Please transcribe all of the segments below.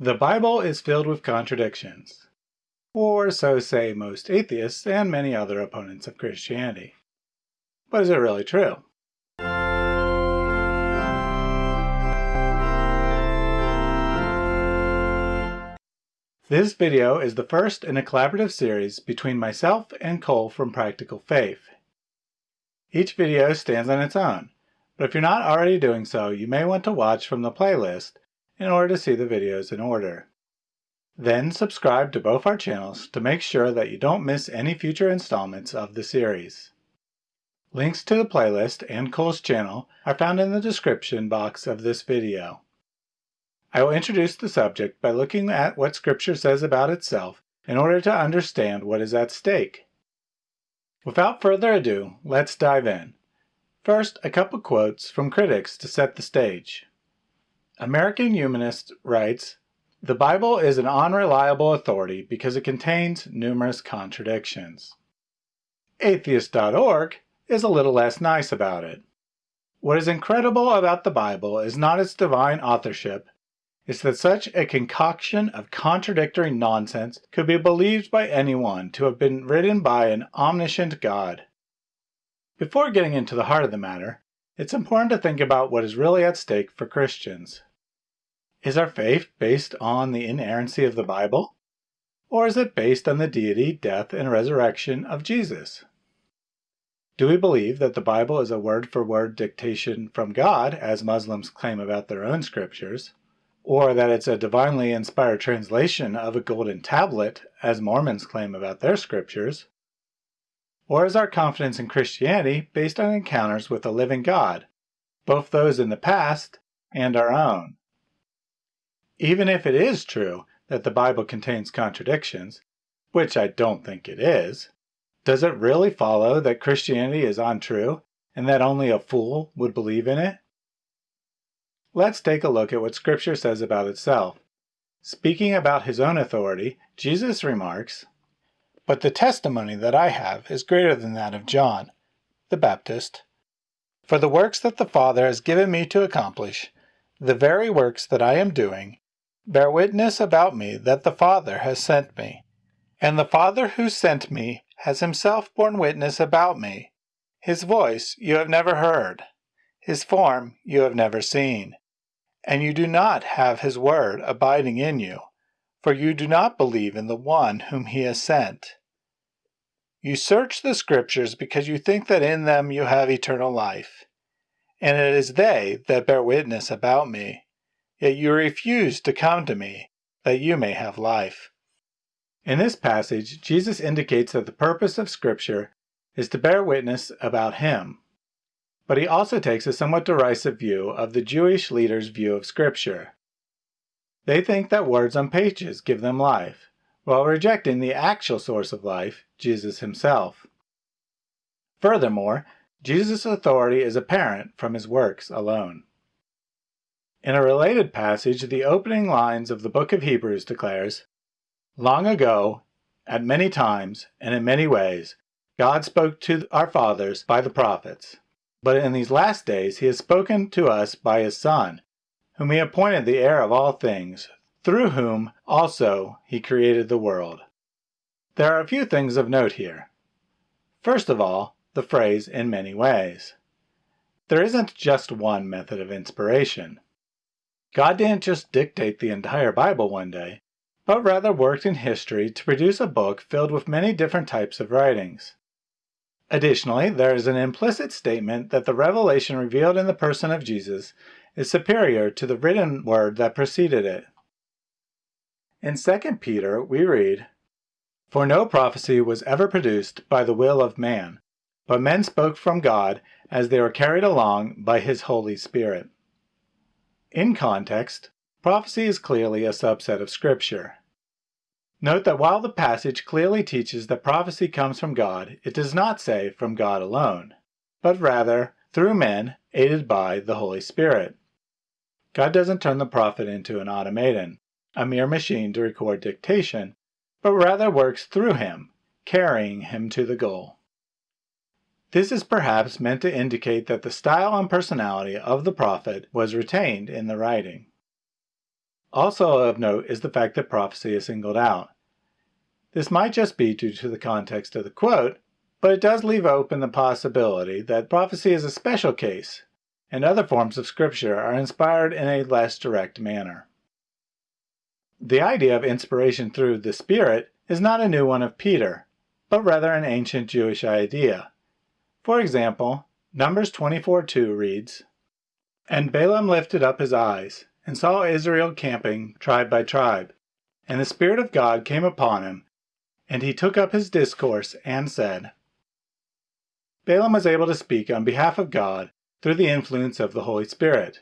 The Bible is filled with contradictions, or so say most atheists and many other opponents of Christianity. But is it really true? This video is the first in a collaborative series between myself and Cole from Practical Faith. Each video stands on its own, but if you're not already doing so, you may want to watch from the playlist in order to see the videos in order. Then subscribe to both our channels to make sure that you don't miss any future installments of the series. Links to the playlist and Cole's channel are found in the description box of this video. I will introduce the subject by looking at what Scripture says about itself in order to understand what is at stake. Without further ado, let's dive in. First, a couple quotes from critics to set the stage. American Humanist writes, The Bible is an unreliable authority because it contains numerous contradictions. Atheist.org is a little less nice about it. What is incredible about the Bible is not its divine authorship, it's that such a concoction of contradictory nonsense could be believed by anyone to have been written by an omniscient God. Before getting into the heart of the matter, it's important to think about what is really at stake for Christians. Is our faith based on the inerrancy of the Bible? Or is it based on the deity, death, and resurrection of Jesus? Do we believe that the Bible is a word-for-word dictation from God, as Muslims claim about their own scriptures? Or that it's a divinely inspired translation of a golden tablet, as Mormons claim about their scriptures? Or is our confidence in Christianity based on encounters with a living God, both those in the past and our own? Even if it is true that the Bible contains contradictions, which I don't think it is, does it really follow that Christianity is untrue and that only a fool would believe in it? Let's take a look at what Scripture says about itself. Speaking about his own authority, Jesus remarks, but the testimony that I have is greater than that of John, the Baptist. For the works that the Father has given me to accomplish, the very works that I am doing, bear witness about me that the Father has sent me. And the Father who sent me has himself borne witness about me. His voice you have never heard, his form you have never seen. And you do not have his word abiding in you for you do not believe in the one whom he has sent. You search the Scriptures because you think that in them you have eternal life, and it is they that bear witness about me. Yet you refuse to come to me, that you may have life. In this passage, Jesus indicates that the purpose of Scripture is to bear witness about him. But he also takes a somewhat derisive view of the Jewish leaders' view of Scripture. They think that words on pages give them life, while rejecting the actual source of life, Jesus himself. Furthermore, Jesus' authority is apparent from his works alone. In a related passage, the opening lines of the book of Hebrews declares, Long ago, at many times, and in many ways, God spoke to our fathers by the prophets. But in these last days he has spoken to us by his Son, whom he appointed the heir of all things, through whom also he created the world. There are a few things of note here. First of all, the phrase in many ways. There isn't just one method of inspiration. God didn't just dictate the entire Bible one day, but rather worked in history to produce a book filled with many different types of writings. Additionally, there is an implicit statement that the revelation revealed in the person of Jesus is superior to the written word that preceded it. In 2 Peter, we read, For no prophecy was ever produced by the will of man, but men spoke from God as they were carried along by his Holy Spirit. In context, prophecy is clearly a subset of Scripture. Note that while the passage clearly teaches that prophecy comes from God, it does not say from God alone, but rather through men aided by the Holy Spirit. God doesn't turn the prophet into an automaton, a mere machine to record dictation, but rather works through him, carrying him to the goal. This is perhaps meant to indicate that the style and personality of the prophet was retained in the writing. Also of note is the fact that prophecy is singled out. This might just be due to the context of the quote, but it does leave open the possibility that prophecy is a special case, and other forms of scripture are inspired in a less direct manner. The idea of inspiration through the Spirit is not a new one of Peter, but rather an ancient Jewish idea. For example, Numbers 24:2 reads, And Balaam lifted up his eyes, and saw Israel camping tribe by tribe. And the Spirit of God came upon him, and he took up his discourse and said, Balaam was able to speak on behalf of God through the influence of the Holy Spirit.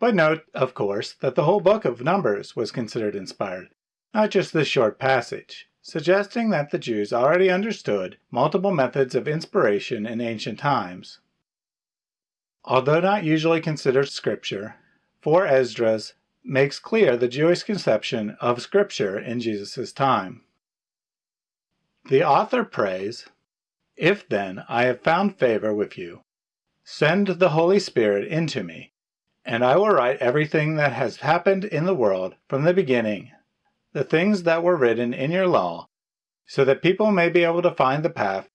But note, of course, that the whole book of Numbers was considered inspired, not just this short passage, suggesting that the Jews already understood multiple methods of inspiration in ancient times. Although not usually considered scripture, 4 Esdras makes clear the Jewish conception of scripture in Jesus' time. The author prays, If then I have found favor with you, send the Holy Spirit into me, and I will write everything that has happened in the world from the beginning, the things that were written in your law, so that people may be able to find the path,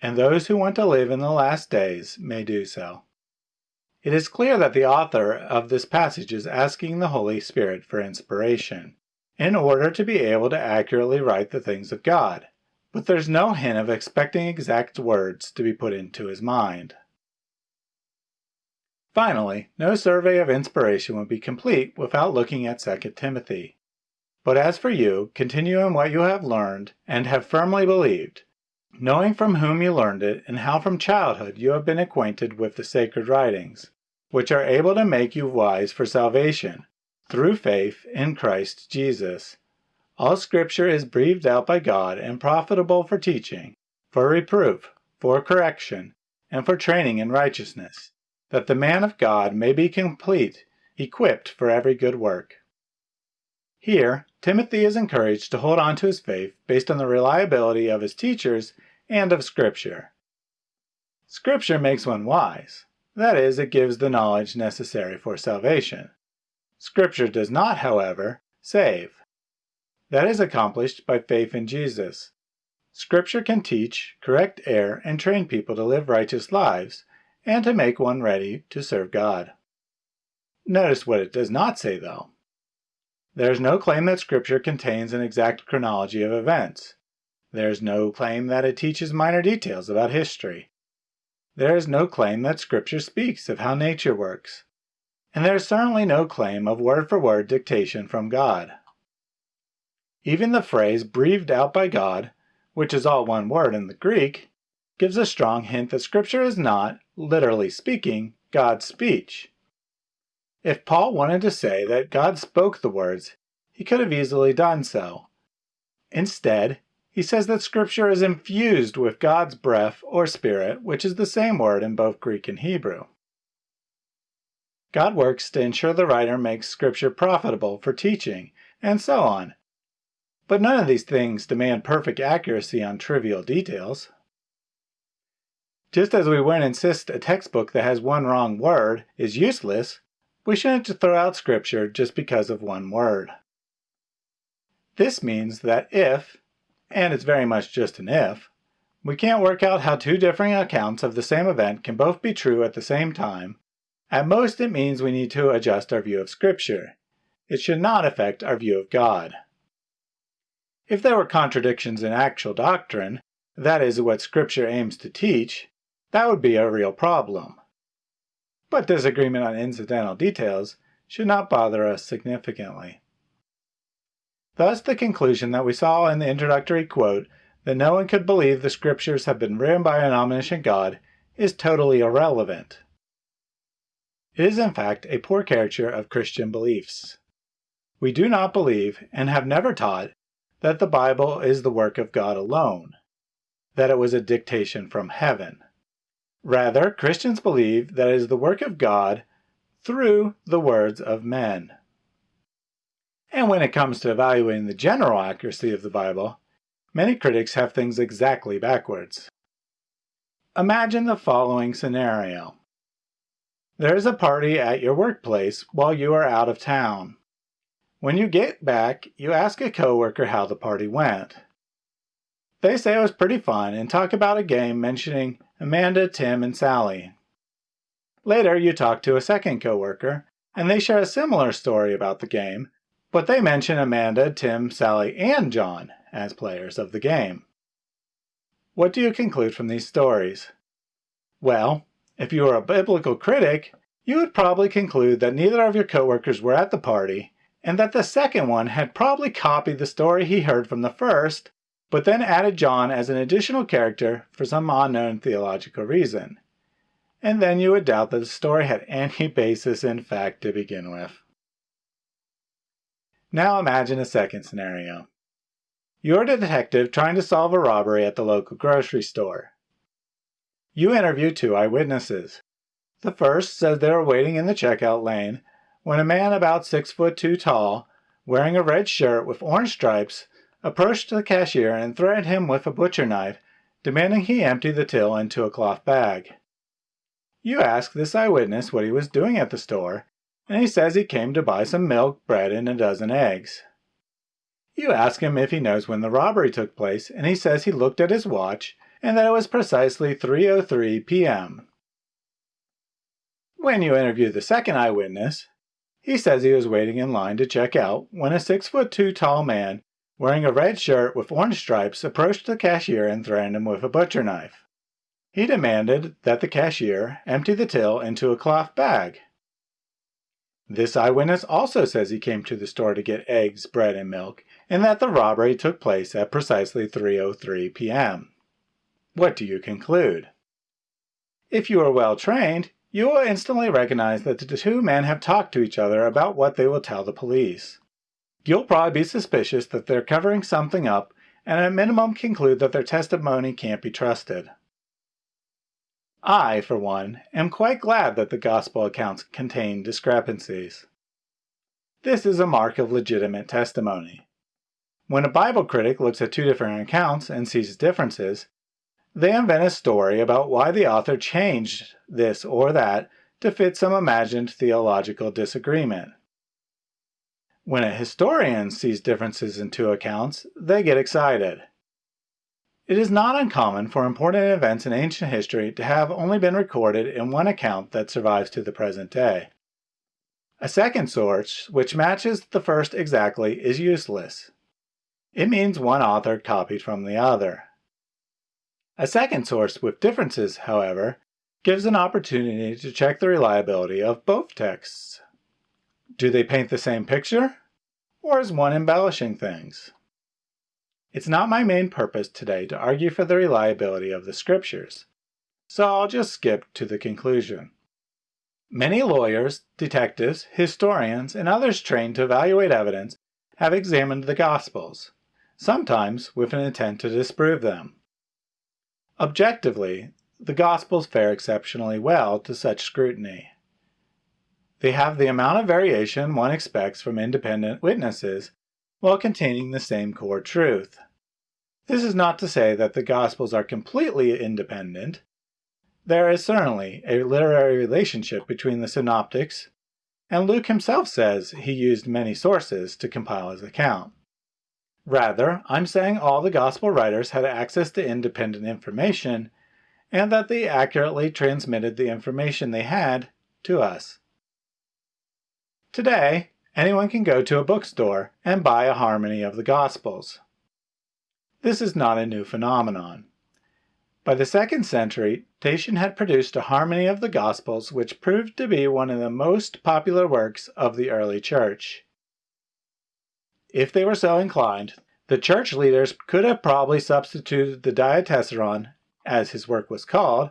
and those who want to live in the last days may do so. It is clear that the author of this passage is asking the Holy Spirit for inspiration, in order to be able to accurately write the things of God, but there's no hint of expecting exact words to be put into his mind. Finally, no survey of inspiration would be complete without looking at 2 Timothy. But as for you, continue in what you have learned and have firmly believed, knowing from whom you learned it and how from childhood you have been acquainted with the sacred writings, which are able to make you wise for salvation, through faith in Christ Jesus. All Scripture is breathed out by God and profitable for teaching, for reproof, for correction, and for training in righteousness, that the man of God may be complete, equipped for every good work. Here, Timothy is encouraged to hold on to his faith based on the reliability of his teachers and of Scripture. Scripture makes one wise, that is, it gives the knowledge necessary for salvation. Scripture does not, however, save. That is accomplished by faith in Jesus. Scripture can teach, correct error, and train people to live righteous lives, and to make one ready to serve God. Notice what it does not say, though. There is no claim that Scripture contains an exact chronology of events. There is no claim that it teaches minor details about history. There is no claim that Scripture speaks of how nature works. And there is certainly no claim of word for word dictation from God. Even the phrase breathed out by God, which is all one word in the Greek, gives a strong hint that Scripture is not, literally speaking, God's speech. If Paul wanted to say that God spoke the words, he could have easily done so. Instead, he says that Scripture is infused with God's breath or spirit, which is the same word in both Greek and Hebrew. God works to ensure the writer makes Scripture profitable for teaching, and so on. But none of these things demand perfect accuracy on trivial details. Just as we wouldn't insist a textbook that has one wrong word is useless, we shouldn't throw out Scripture just because of one word. This means that if, and it's very much just an if, we can't work out how two differing accounts of the same event can both be true at the same time. At most it means we need to adjust our view of Scripture. It should not affect our view of God. If there were contradictions in actual doctrine, that is what Scripture aims to teach, that would be a real problem. But disagreement on incidental details should not bother us significantly. Thus the conclusion that we saw in the introductory quote that no one could believe the scriptures have been written by an omniscient God is totally irrelevant. It is in fact a poor caricature of Christian beliefs. We do not believe, and have never taught, that the Bible is the work of God alone, that it was a dictation from heaven. Rather, Christians believe that it is the work of God through the words of men. And when it comes to evaluating the general accuracy of the Bible, many critics have things exactly backwards. Imagine the following scenario. There is a party at your workplace while you are out of town. When you get back, you ask a coworker how the party went. They say it was pretty fun and talk about a game mentioning Amanda, Tim, and Sally. Later, you talk to a second coworker, and they share a similar story about the game, but they mention Amanda, Tim, Sally, and John as players of the game. What do you conclude from these stories? Well, if you were a biblical critic, you would probably conclude that neither of your coworkers were at the party, and that the second one had probably copied the story he heard from the first but then added John as an additional character for some unknown theological reason. And then you would doubt that the story had any basis in fact to begin with. Now imagine a second scenario. You're a detective trying to solve a robbery at the local grocery store. You interview two eyewitnesses. The first says they were waiting in the checkout lane when a man about six foot two tall, wearing a red shirt with orange stripes, approached the cashier and threatened him with a butcher knife, demanding he empty the till into a cloth bag. You ask this eyewitness what he was doing at the store, and he says he came to buy some milk, bread, and a dozen eggs. You ask him if he knows when the robbery took place, and he says he looked at his watch and that it was precisely 3.03 p.m. When you interview the second eyewitness, he says he was waiting in line to check out when a 6 foot 2 tall man wearing a red shirt with orange stripes, approached the cashier and threatened him with a butcher knife. He demanded that the cashier empty the till into a cloth bag. This eyewitness also says he came to the store to get eggs, bread, and milk, and that the robbery took place at precisely 3.03 p.m. What do you conclude? If you are well trained, you will instantly recognize that the two men have talked to each other about what they will tell the police. You'll probably be suspicious that they're covering something up and at minimum conclude that their testimony can't be trusted. I, for one, am quite glad that the Gospel accounts contain discrepancies. This is a mark of legitimate testimony. When a Bible critic looks at two different accounts and sees differences, they invent a story about why the author changed this or that to fit some imagined theological disagreement. When a historian sees differences in two accounts, they get excited. It is not uncommon for important events in ancient history to have only been recorded in one account that survives to the present day. A second source, which matches the first exactly, is useless. It means one author copied from the other. A second source with differences, however, gives an opportunity to check the reliability of both texts. Do they paint the same picture? Or is one embellishing things? It's not my main purpose today to argue for the reliability of the scriptures, so I'll just skip to the conclusion. Many lawyers, detectives, historians, and others trained to evaluate evidence have examined the Gospels, sometimes with an intent to disprove them. Objectively, the Gospels fare exceptionally well to such scrutiny. They have the amount of variation one expects from independent witnesses while containing the same core truth. This is not to say that the Gospels are completely independent. There is certainly a literary relationship between the synoptics, and Luke himself says he used many sources to compile his account. Rather, I'm saying all the Gospel writers had access to independent information, and that they accurately transmitted the information they had to us. Today, anyone can go to a bookstore and buy a harmony of the Gospels. This is not a new phenomenon. By the second century, Tatian had produced a harmony of the Gospels which proved to be one of the most popular works of the early church. If they were so inclined, the church leaders could have probably substituted the Diatessaron, as his work was called,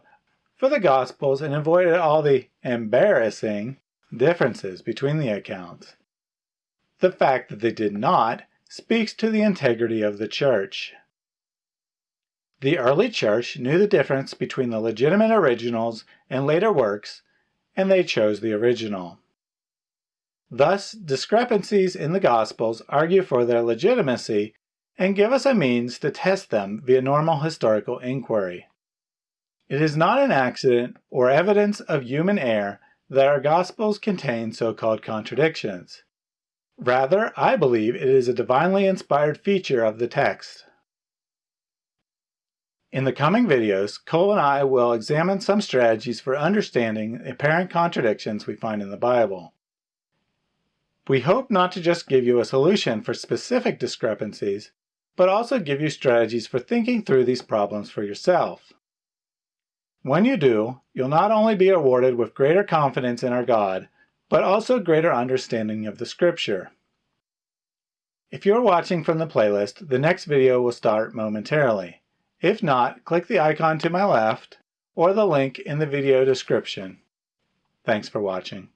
for the Gospels and avoided all the embarrassing differences between the accounts. The fact that they did not speaks to the integrity of the church. The early church knew the difference between the legitimate originals and later works, and they chose the original. Thus, discrepancies in the Gospels argue for their legitimacy and give us a means to test them via normal historical inquiry. It is not an accident or evidence of human error that our Gospels contain so-called contradictions. Rather, I believe it is a divinely inspired feature of the text. In the coming videos, Cole and I will examine some strategies for understanding apparent contradictions we find in the Bible. We hope not to just give you a solution for specific discrepancies, but also give you strategies for thinking through these problems for yourself. When you do, you'll not only be awarded with greater confidence in our God, but also greater understanding of the scripture. If you're watching from the playlist, the next video will start momentarily. If not, click the icon to my left or the link in the video description. Thanks for watching.